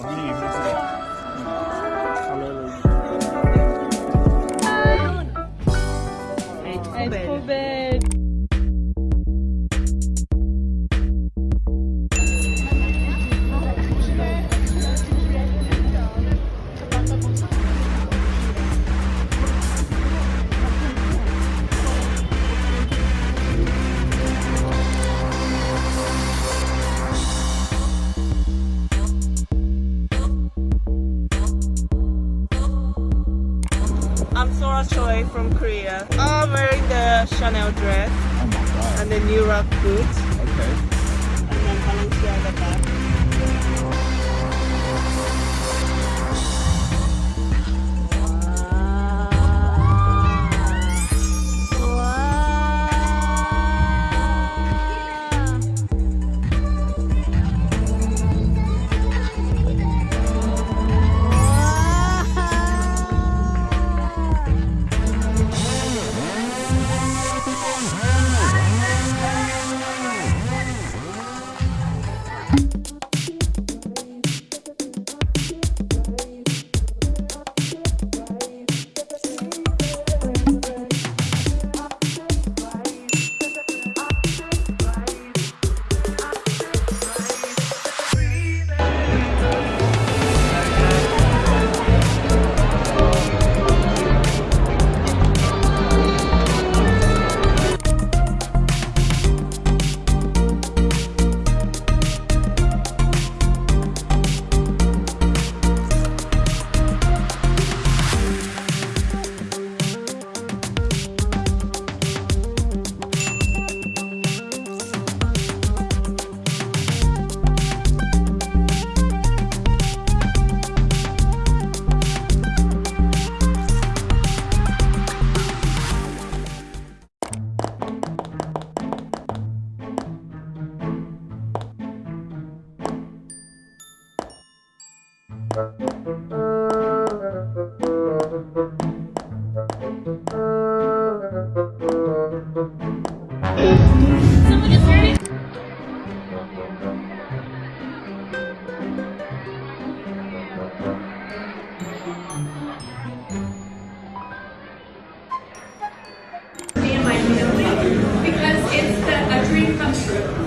Tony. I'm Sora Choi from Korea. Oh, I'm wearing the Chanel dress oh and the New Rock boots. Because it's the, a dream come true.